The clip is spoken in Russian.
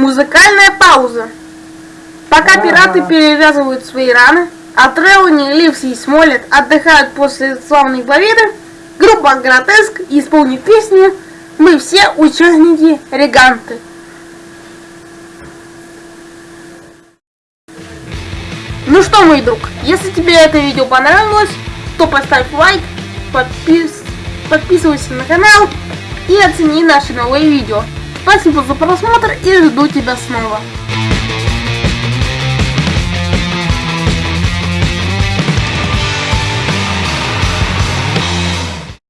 Музыкальная пауза. Пока пираты перевязывают свои раны, а Трелани, Ливси и Смолет отдыхают после славной победы, группа Гротеск исполнит песню «Мы все участники Реганты». Ну что, мой друг, если тебе это видео понравилось, то поставь лайк, подпис- подписывайся на канал и оцени наши новые видео. Спасибо за просмотр и жду тебя снова.